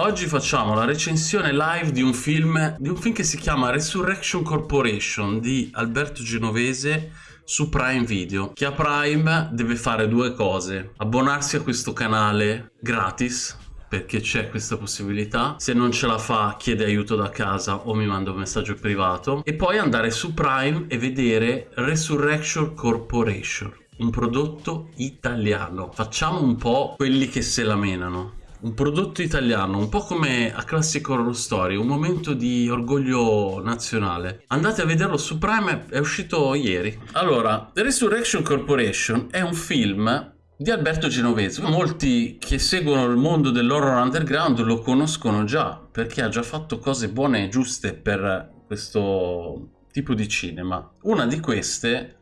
oggi facciamo la recensione live di un film di un film che si chiama Resurrection Corporation di Alberto Genovese su Prime Video. Chi ha Prime deve fare due cose: abbonarsi a questo canale gratis perché c'è questa possibilità. Se non ce la fa, chiede aiuto da casa o mi manda un messaggio privato. E poi andare su Prime e vedere Resurrection Corporation, un prodotto italiano. Facciamo un po' quelli che se la menano. Un prodotto italiano, un po' come a Classic Horror Story, un momento di orgoglio nazionale. Andate a vederlo su Prime, è uscito ieri. Allora, Resurrection Corporation è un film di Alberto Genovese. Molti che seguono il mondo dell'horror underground lo conoscono già perché ha già fatto cose buone e giuste per questo tipo di cinema. Una di queste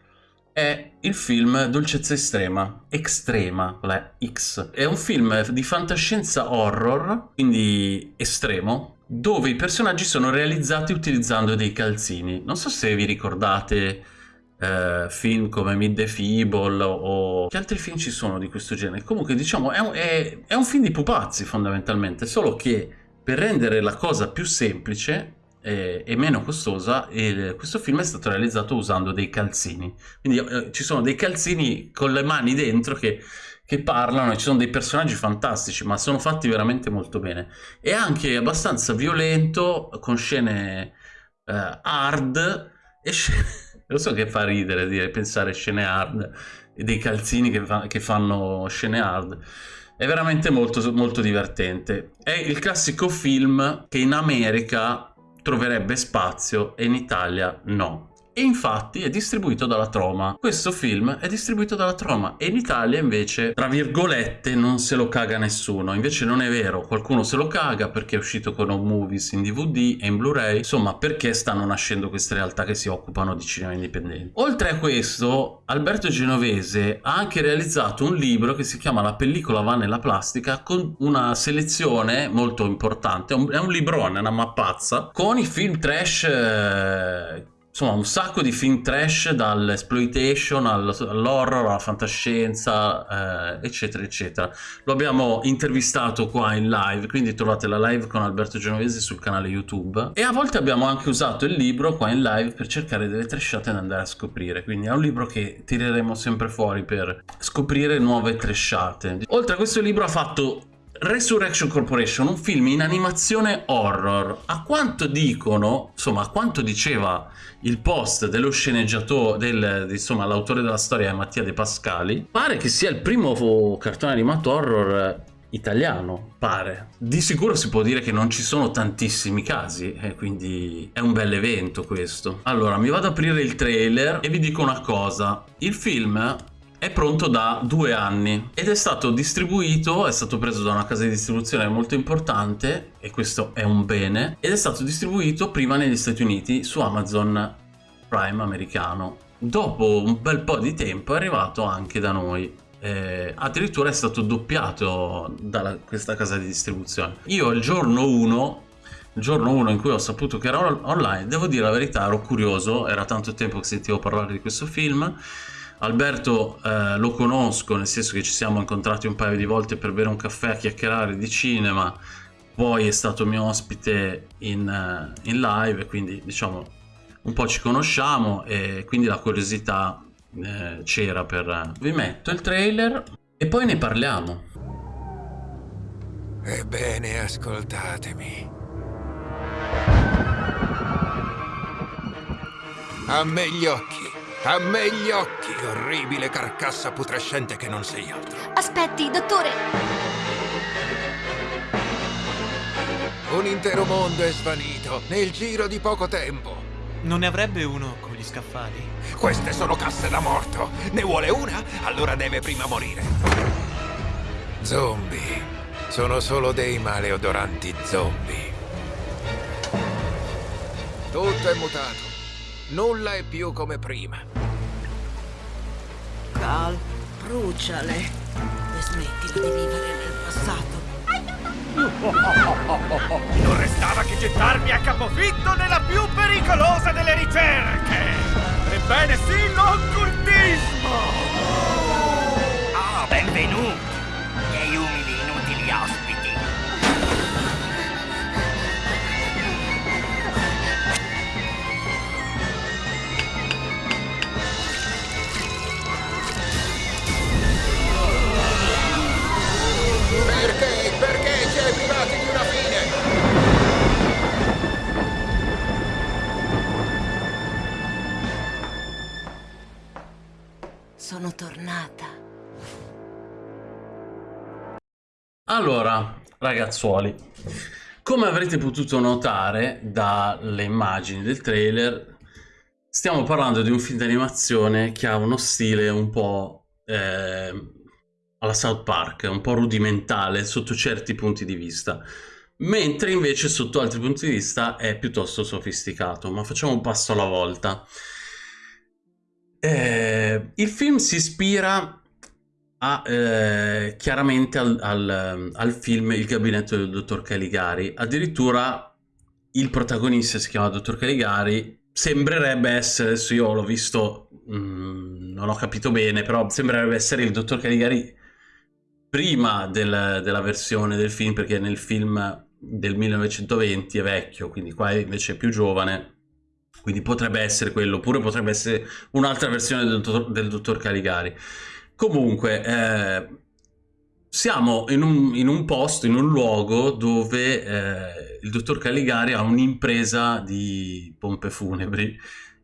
è il film Dolcezza Estrema, Extrema, la X. È un film di fantascienza horror, quindi estremo, dove i personaggi sono realizzati utilizzando dei calzini. Non so se vi ricordate eh, film come Mid the Feeble o che altri film ci sono di questo genere comunque diciamo è un, è, è un film di pupazzi fondamentalmente solo che per rendere la cosa più semplice e, e meno costosa il, questo film è stato realizzato usando dei calzini quindi eh, ci sono dei calzini con le mani dentro che che parlano e ci sono dei personaggi fantastici ma sono fatti veramente molto bene è anche abbastanza violento con scene eh, hard e scene lo so che fa ridere dire, pensare scene hard e dei calzini che, fa, che fanno scene hard. È veramente molto, molto divertente. È il classico film che in America troverebbe spazio e in Italia no e infatti è distribuito dalla Troma. Questo film è distribuito dalla Troma e in Italia invece, tra virgolette, non se lo caga nessuno. Invece non è vero, qualcuno se lo caga perché è uscito con Home Movies in DVD e in Blu-ray, insomma perché stanno nascendo queste realtà che si occupano di cinema indipendente. Oltre a questo, Alberto Genovese ha anche realizzato un libro che si chiama La pellicola va nella plastica con una selezione molto importante, è un, librone, una mappazza, con i film trash... Eh, insomma un sacco di film trash dall'exploitation all'horror alla fantascienza eh, eccetera eccetera. Lo abbiamo intervistato qua in live quindi trovate la live con Alberto Genovese sul canale youtube. E a volte abbiamo anche usato il libro qua in live per cercare delle trashate da andare a scoprire. Quindi è un libro che tireremo sempre fuori per scoprire nuove trashate oltre a questo libro ha fatto Resurrection Corporation, un film in animazione horror. A quanto dicono, insomma, a quanto diceva il post dello sceneggiatore, del, insomma, l'autore della storia è Mattia De Pascali, pare che sia il primo cartone animato horror italiano, pare. Di sicuro si può dire che non ci sono tantissimi casi, e quindi è un bel evento questo. Allora, mi vado ad aprire il trailer e vi dico una cosa. Il film è pronto da due anni ed è stato distribuito, è stato preso da una casa di distribuzione molto importante e questo è un bene ed è stato distribuito prima negli Stati Uniti su Amazon Prime americano. Dopo un bel po' di tempo è arrivato anche da noi. Eh, addirittura è stato doppiato da questa casa di distribuzione. Io il giorno 1 il giorno 1 in cui ho saputo che era online, devo dire la verità, ero curioso, era tanto tempo che sentivo parlare di questo film Alberto eh, lo conosco, nel senso che ci siamo incontrati un paio di volte per bere un caffè a chiacchierare di cinema, poi è stato mio ospite in, uh, in live, quindi diciamo un po' ci conosciamo e quindi la curiosità eh, c'era per... Vi metto il trailer e poi ne parliamo. Ebbene, ascoltatemi. A me gli occhi. A me gli occhi, orribile carcassa putrescente che non sei altro. Aspetti, dottore! Un intero mondo è svanito nel giro di poco tempo. Non ne avrebbe uno con gli scaffali? Queste sono casse da morto. Ne vuole una? Allora deve prima morire. Zombie. Sono solo dei maleodoranti zombie. Tutto è mutato. Nulla è più come prima. Cal, bruciale e smettila di vivere nel passato. Non restava che gettarmi a capofitto nella più pericolosa delle ricerche! Ebbene sì, l'occultismo! Ah, benvenuti, ragazzuoli, come avrete potuto notare dalle immagini del trailer, stiamo parlando di un film d'animazione che ha uno stile un po' eh, alla South Park, un po' rudimentale sotto certi punti di vista, mentre invece sotto altri punti di vista è piuttosto sofisticato, ma facciamo un passo alla volta. Eh, il film si ispira a, eh, chiaramente al, al, al, film Il gabinetto del dottor Caligari. Addirittura il protagonista si chiama dottor Caligari. Sembrerebbe essere, adesso io l'ho visto, mh, mm, non ho capito bene, però sembrerebbe essere il dottor Caligari prima del, della versione del film, perché nel film del 1920 è vecchio, quindi qua invece è più giovane. Quindi potrebbe essere quello, oppure potrebbe essere un'altra versione del del dottor Caligari. Comunque, eh, siamo in un, in un, posto, in un luogo dove eh, il dottor Caligari ha un'impresa di pompe funebri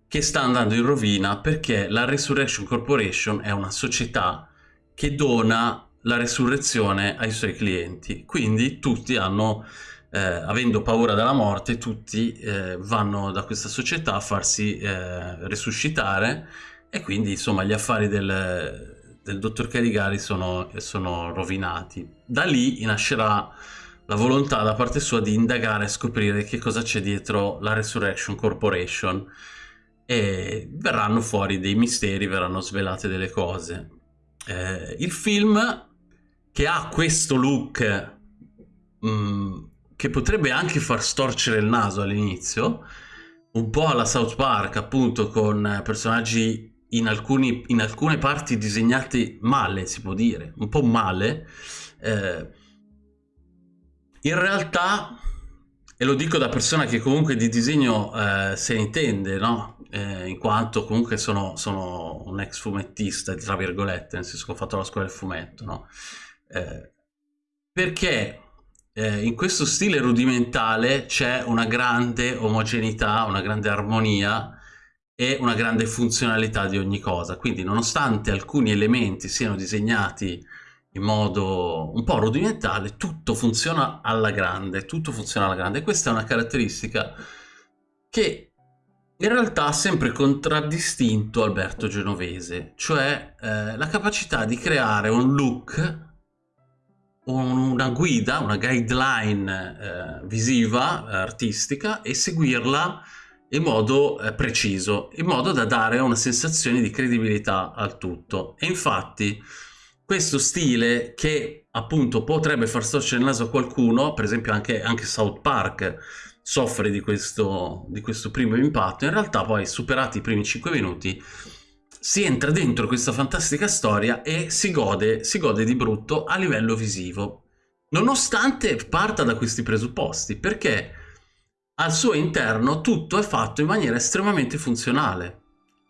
che sta andando in rovina perché la Resurrection Corporation è una società che dona la resurrezione ai suoi clienti. Quindi tutti hanno, eh, avendo paura della morte, tutti eh, vanno da questa società a farsi eh, resuscitare e quindi insomma gli affari del, del dottor Caligari sono, sono rovinati. Da lì nascerà la volontà da parte sua di indagare e scoprire che cosa c'è dietro la Resurrection Corporation e verranno fuori dei misteri, verranno svelate delle cose. Eh, il film che ha questo look mh, mm, che potrebbe anche far storcere il naso all'inizio, un po' alla South Park appunto con personaggi in, alcuni, in alcune parti disegnati male, si può dire, un po' male, eh, in realtà, e lo dico da persona che comunque di disegno eh, se ne intende, no? Eh, in quanto comunque sono, sono, un ex fumettista, tra virgolette, nel senso che ho fatto la scuola del fumetto, no? Eh, perché eh, in questo stile rudimentale c'è una grande omogeneità, una grande armonia e una grande funzionalità di ogni cosa. Quindi nonostante alcuni elementi siano disegnati in modo un po' rudimentale, tutto funziona alla grande, tutto funziona alla grande. Questa è una caratteristica che in realtà ha sempre contraddistinto Alberto Genovese, cioè eh, la capacità di creare un look, una guida, una guideline eh, visiva, artistica e seguirla in modo eh, preciso, in modo da dare una sensazione di credibilità al tutto. E infatti questo stile che appunto potrebbe far storcere il naso a qualcuno, per esempio anche, anche South Park soffre di questo, di questo primo impatto, in realtà poi superati i primi 5 minuti si entra dentro questa fantastica storia e si gode, si gode di brutto a livello visivo, nonostante parta da questi presupposti, perché al suo interno tutto è fatto in maniera estremamente funzionale,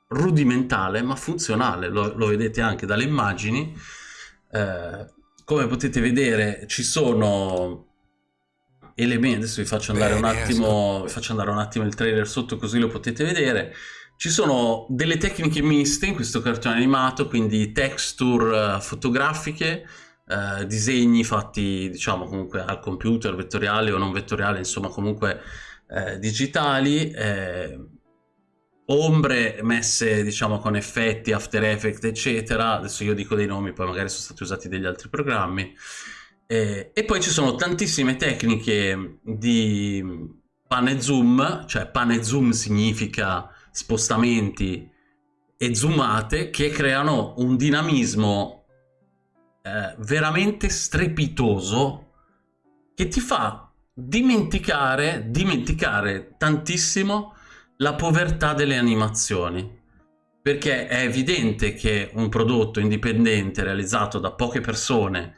rudimentale ma funzionale, lo, lo vedete anche dalle immagini. Eh, come potete vedere ci sono elementi, adesso vi faccio andare un attimo, vi faccio andare un attimo il trailer sotto così lo potete vedere. Ci sono delle tecniche miste in questo cartone animato, quindi texture uh, fotografiche, uh, disegni fatti diciamo comunque al computer, vettoriale o non vettoriale, insomma comunque eh, digitali, eh, ombre messe diciamo con effetti, After Effects eccetera, adesso io dico dei nomi, poi magari sono stati usati degli altri programmi, eh, e poi ci sono tantissime tecniche di pan e zoom, cioè pan e zoom significa spostamenti e zoomate che creano un dinamismo eh, veramente strepitoso che ti fa dimenticare, dimenticare tantissimo la povertà delle animazioni. Perché è evidente che un prodotto indipendente realizzato da poche persone,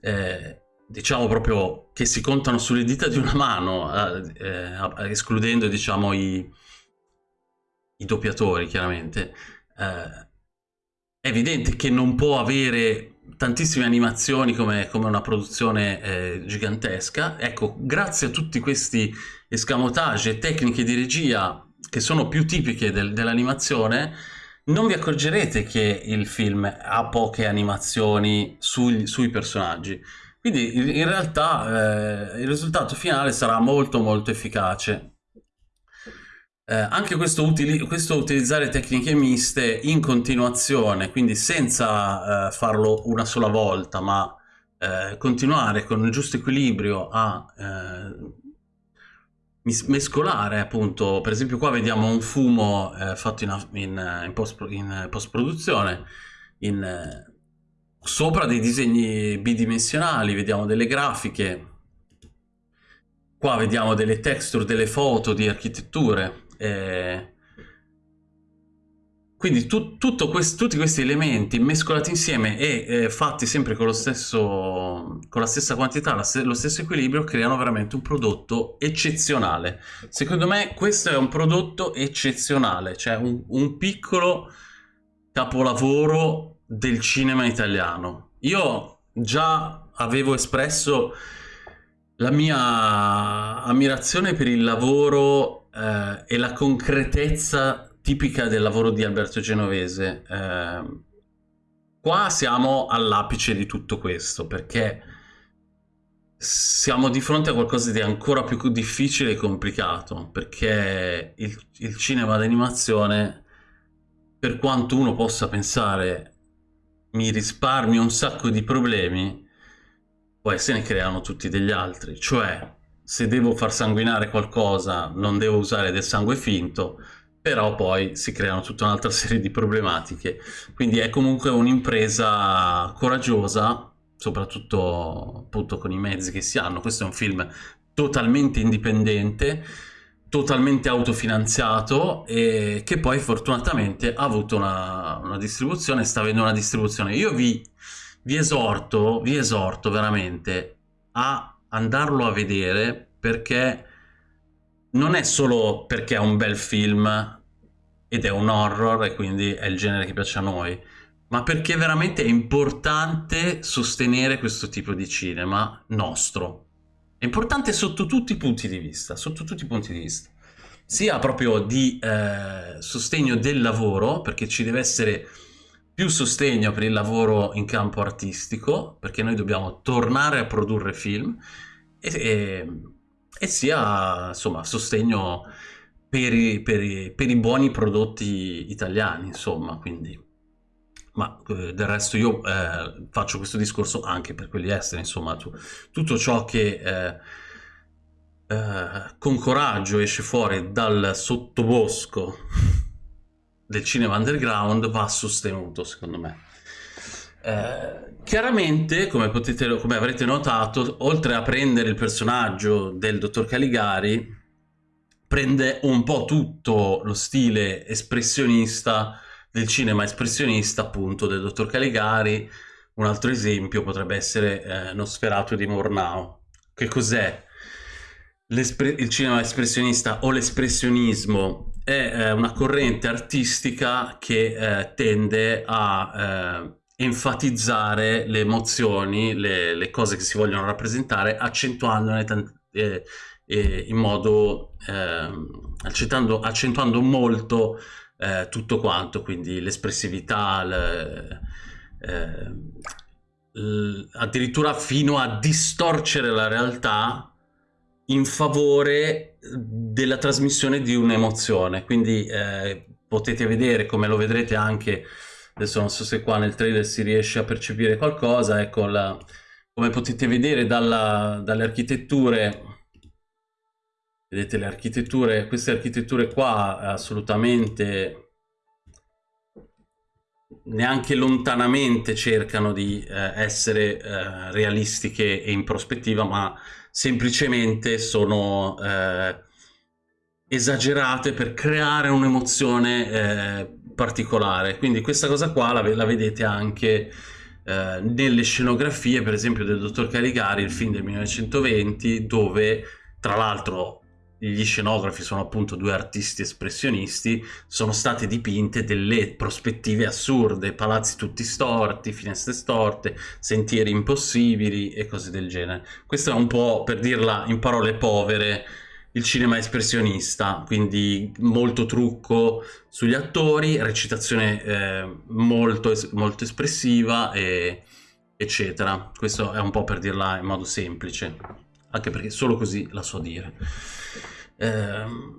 eh, diciamo proprio che si contano sulle dita di una mano, eh, eh, escludendo diciamo i, i doppiatori chiaramente, eh, è evidente che non può avere tantissime animazioni come, come una produzione eh, gigantesca. Ecco, grazie a tutti questi escamotage e tecniche di regia che sono più tipiche del, dell'animazione, non vi accorgerete che il film ha poche animazioni sui, sui personaggi. Quindi in, in realtà eh, il risultato finale sarà molto molto efficace. Eh, anche questo, utili questo, utilizzare tecniche miste in continuazione, quindi senza eh, farlo una sola volta, ma eh, continuare con il giusto equilibrio a eh, mescolare appunto, per esempio qua vediamo un fumo eh, fatto in, in, in post-produzione, post in, eh, sopra dei disegni bidimensionali, vediamo delle grafiche, qua vediamo delle texture, delle foto di architetture, eh, quindi tu, quest, tutti questi elementi mescolati insieme e eh, fatti sempre con, stesso, con, la stessa quantità, la, lo stesso equilibrio, creano veramente un prodotto eccezionale. Secondo me questo è un prodotto eccezionale, cioè un, un piccolo capolavoro del cinema italiano. Io già avevo espresso la mia ammirazione per il lavoro eh, e la concretezza tipica del lavoro di Alberto Genovese. Eh, qua siamo all'apice di tutto questo perché siamo di fronte a qualcosa di ancora più difficile e complicato perché il, il cinema d'animazione per quanto uno possa pensare mi risparmi un sacco di problemi poi se ne creano tutti degli altri cioè se devo far sanguinare qualcosa non devo usare del sangue finto però poi si creano tutta un'altra serie di problematiche. Quindi è comunque un'impresa coraggiosa, soprattutto appunto con i mezzi che si hanno. Questo è un film totalmente indipendente, totalmente autofinanziato e che poi fortunatamente ha avuto una, una distribuzione, sta avendo una distribuzione. Io vi, vi esorto, vi esorto veramente a andarlo a vedere perché non è solo perché è un bel film ed è un horror e quindi è il genere che piace a noi, ma perché veramente è importante sostenere questo tipo di cinema nostro. È importante sotto tutti i punti di vista, sotto tutti i punti di vista. Sia proprio di eh, sostegno del lavoro, perché ci deve essere più sostegno per il lavoro in campo artistico, perché noi dobbiamo tornare a produrre film, e, e e sia insomma sostegno per i, per, i, per i, buoni prodotti italiani insomma quindi. Ma eh, del resto io eh, faccio questo discorso anche per quelli esteri insomma tu, tutto ciò che eh, eh con coraggio esce fuori dal sottobosco del cinema underground va sostenuto secondo me eh, chiaramente, come, potete, come avrete notato, oltre a prendere il personaggio del dottor Caligari, prende un po' tutto lo stile espressionista del cinema espressionista appunto del dottor Caligari. Un altro esempio potrebbe essere eh, Nosferatu di Murnau. Che cos'è? il cinema espressionista o l'espressionismo è eh, una corrente artistica che eh, tende a eh, enfatizzare le emozioni, le, le, cose che si vogliono rappresentare, accentuandone eh, in modo, eh, accentuando, accentuando, molto tutto quanto, quindi l'espressività, eh, addirittura fino a distorcere la realtà in favore della trasmissione di un'emozione. Quindi eh, potete vedere, come lo vedrete anche adesso non so se qua nel trailer si riesce a percepire qualcosa, ecco, la, come potete vedere dalla, dalle architetture, vedete le architetture, queste architetture qua assolutamente neanche lontanamente cercano di eh, essere eh, realistiche e in prospettiva, ma semplicemente sono eh, esagerate per creare un'emozione eh, particolare. Quindi questa cosa qua la, la vedete anche eh, nelle scenografie, per esempio del Dottor Caligari, il film del 1920, dove tra l'altro gli scenografi sono appunto due artisti espressionisti, sono state dipinte delle prospettive assurde, palazzi tutti storti, finestre storte, sentieri impossibili e cose del genere. Questo è un po', per dirla in parole povere, il cinema espressionista, quindi molto trucco sugli attori, recitazione eh, molto, molto espressiva e, eccetera. Questo è un po' per dirla in modo semplice, anche perché solo così la so dire. Ehm...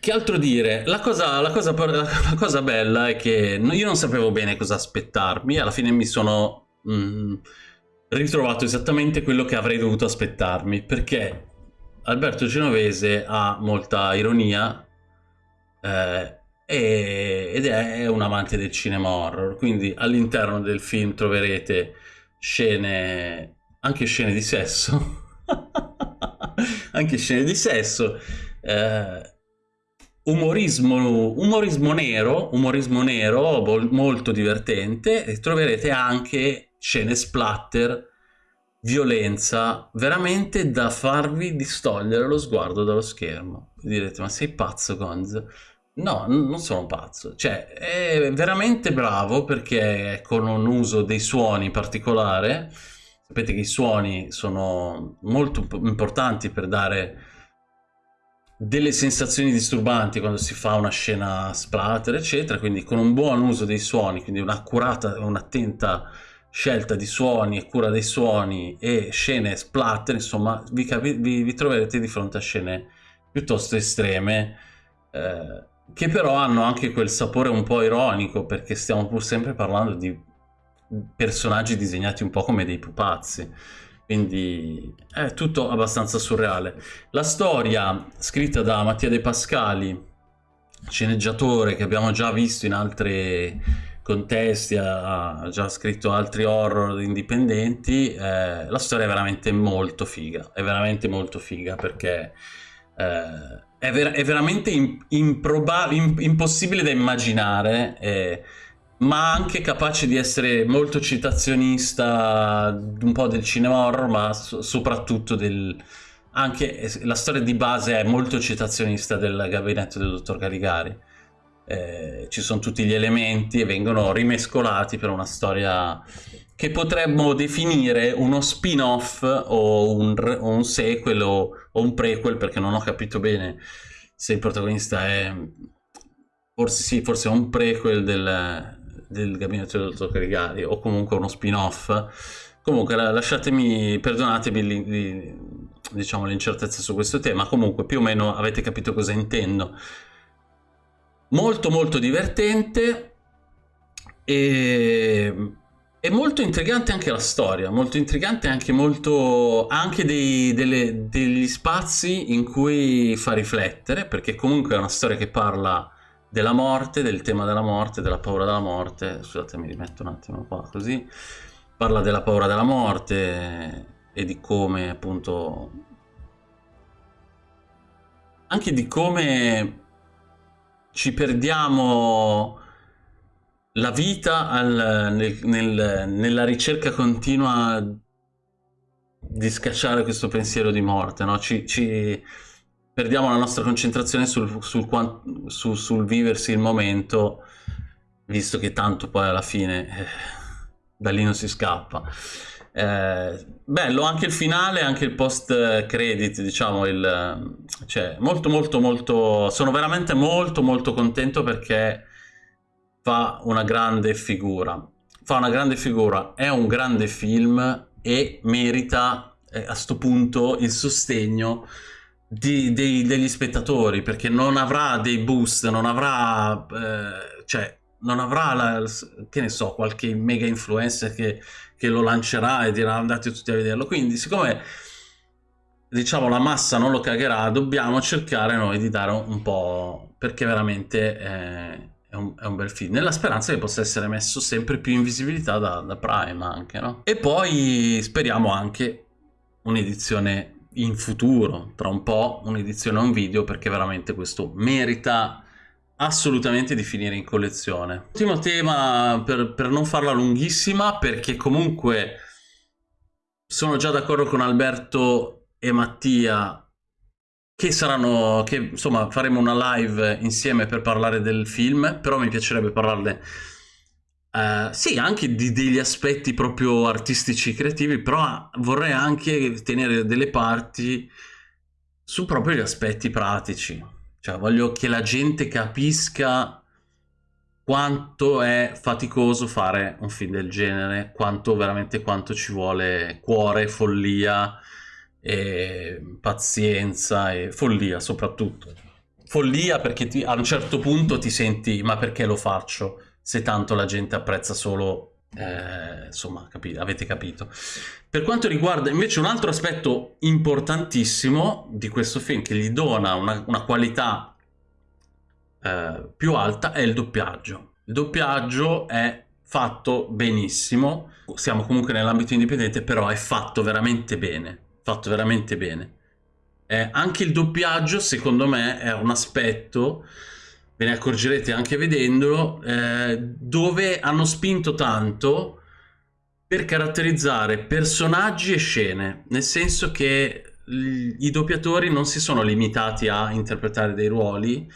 Che altro dire? La cosa, la, cosa, la cosa, bella è che io non sapevo bene cosa aspettarmi, alla fine mi sono mm, ritrovato esattamente quello che avrei dovuto aspettarmi, perché Alberto Genovese ha molta ironia eh, ed è un amante del cinema horror, quindi all'interno del film troverete scene, anche scene di sesso, anche scene di sesso, eh, umorismo, umorismo nero, umorismo nero molto divertente. E troverete anche scene splatter, violenza, veramente da farvi distogliere lo sguardo dallo schermo. direte, ma sei pazzo Gonz? No, non sono pazzo, cioè è veramente bravo perché con un uso dei suoni particolare, sapete che i suoni sono molto importanti per dare delle sensazioni disturbanti quando si fa una scena splatter eccetera quindi con un buon uso dei suoni quindi un'accurata un'attenta scelta di suoni e cura dei suoni e scene splatter insomma vi, vi, vi troverete di fronte a scene piuttosto estreme eh, che però hanno anche quel sapore un po' ironico perché stiamo pur sempre parlando di personaggi disegnati un po' come dei pupazzi quindi è tutto abbastanza surreale. La storia scritta da Mattia De Pascali, sceneggiatore che abbiamo già visto in altri contesti, ha già scritto altri horror indipendenti, eh, la storia è veramente molto figa, è veramente molto figa perché eh, è, ver è, veramente impossibile da immaginare. Eh, ma anche capace di essere molto citazionista un po' del cinema horror, ma so soprattutto del... anche la storia di base è molto citazionista del gabinetto del dottor Caligari. Eh, ci sono tutti gli elementi e vengono rimescolati per una storia che potremmo definire uno spin-off o, o un, sequel o, o un prequel perché non ho capito bene se il protagonista è forse sì, forse è un prequel del, del gabinetto del dottor Caligari o comunque uno spin-off. Comunque lasciatemi perdonatemi diciamo l'incertezza su questo tema. Comunque più o meno avete capito cosa intendo molto molto divertente e è molto intrigante anche la storia, molto intrigante anche molto anche dei, delle, degli spazi in cui fa riflettere, perché comunque è una storia che parla della morte, del tema della morte, della paura della morte. Scusate, mi rimetto un attimo qua così. Parla della paura della morte e di come appunto anche di come ci perdiamo la vita al, nel, nel, nella ricerca continua di scacciare questo pensiero di morte, no? ci, ci perdiamo la nostra concentrazione sul, sul, sul, sul, viversi il momento, visto che tanto poi alla fine eh, da lì non si scappa. Eh, bello anche il finale, anche il post credit, diciamo, il, cioè, molto molto molto, sono veramente molto molto contento perché fa una grande figura, fa una grande figura, è un grande film e merita eh, a sto punto il sostegno di, dei, degli spettatori perché non avrà dei boost, non avrà, eh, cioè, non avrà la, che ne so, qualche mega influencer che, che lo lancerà e dirà andate tutti a vederlo. Quindi, siccome diciamo la massa non lo cagherà, dobbiamo cercare noi di dare un, po' perché veramente eh, è, un, è, un, bel film. Nella speranza che possa essere messo sempre più in visibilità da, da Prime anche, no? E poi speriamo anche un'edizione in futuro, tra un po', un'edizione a un video perché veramente questo merita assolutamente di finire in collezione. Ultimo tema per, per non farla lunghissima perché comunque sono già d'accordo con Alberto e Mattia che saranno, che insomma faremo una live insieme per parlare del film, però mi piacerebbe parlarne Uh, sì, anche di degli aspetti proprio artistici creativi, però vorrei anche tenere delle parti su proprio gli aspetti pratici. Cioè, voglio che la gente capisca quanto è faticoso fare un film del genere, quanto veramente quanto ci vuole cuore, follia, e pazienza e follia soprattutto. Follia perché ti, a un certo punto ti senti ma perché lo faccio se tanto la gente apprezza solo eh, insomma capi avete capito. Per quanto riguarda invece un altro aspetto importantissimo di questo film che gli dona una, una qualità eh, più alta è il doppiaggio. Il doppiaggio è fatto benissimo. Siamo comunque nell'ambito indipendente però è fatto veramente bene fatto veramente bene. Eh, anche il doppiaggio, secondo me, è un aspetto, ve ne accorgerete anche vedendolo, eh, dove hanno spinto tanto per caratterizzare personaggi e scene, nel senso che i doppiatori non si sono limitati a interpretare dei ruoli,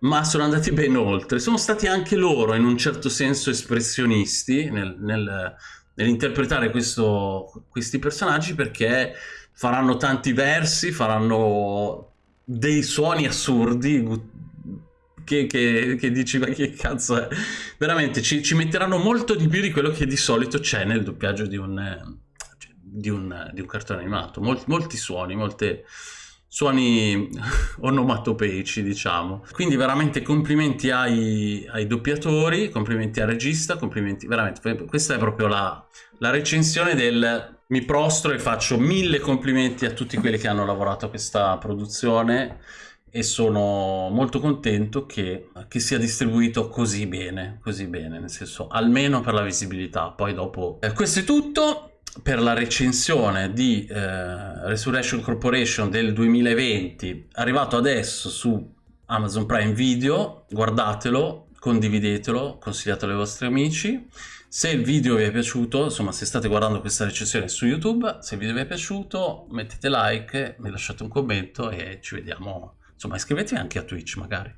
ma sono andati ben oltre. Sono stati anche loro, in un certo senso, espressionisti nel, nel nell'interpretare questi personaggi perché faranno tanti versi, faranno dei suoni assurdi che, che, che, dici ma che cazzo è? Veramente ci, ci, metteranno molto di più di quello che di solito c'è nel doppiaggio di un, di un, di un cartone animato. Molti, molti suoni, molte suoni onomatopeici diciamo. Quindi veramente complimenti ai, ai, doppiatori complimenti al regista complimenti veramente questa è proprio la, la recensione del mi prostro e faccio mille complimenti a tutti quelli che hanno lavorato a questa produzione e sono molto contento che, che, sia distribuito così bene, così bene, nel senso almeno per la visibilità, poi dopo... Eh, questo è tutto, per la recensione di eh, Resurrection Corporation del 2020 arrivato adesso su Amazon Prime Video guardatelo, condividetelo consigliatelo ai vostri amici. Se il video vi è piaciuto insomma se state guardando questa recensione su YouTube se il video vi è piaciuto mettete like mi lasciate un commento e ci vediamo insomma iscrivetevi anche a Twitch magari